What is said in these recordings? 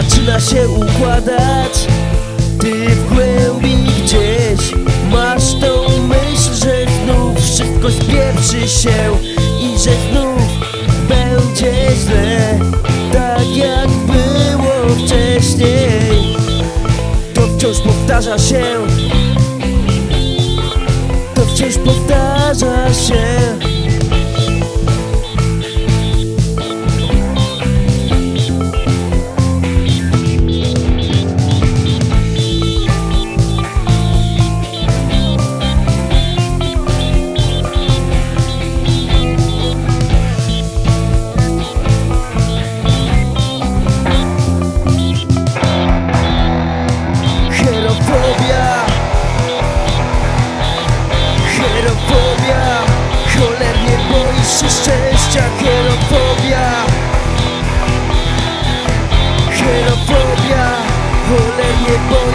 zaczyna się układać. Ty w głębi gdzieś masz tą myśl, że znów wszystko spieprzy się I że znów będzie źle Tak jak było wcześniej. To wciąż powtarza się. To wciąż powtarza się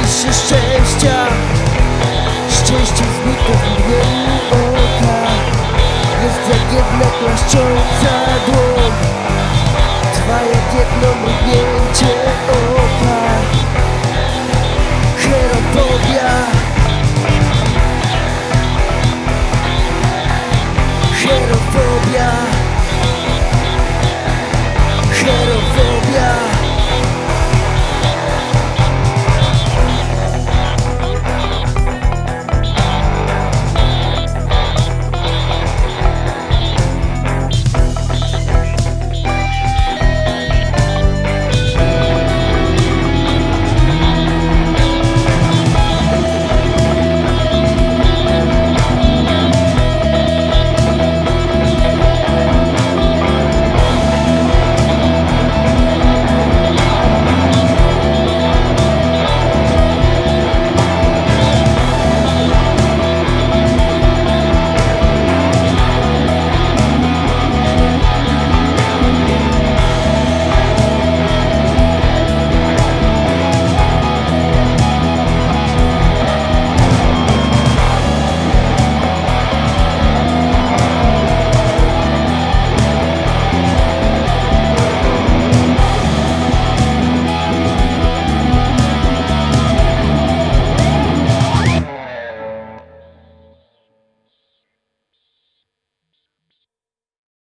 się szczęścia. Szczęście znika w mgnieniu oka. Jest jak jedna klaszcząca dłoń Trwa jak jedno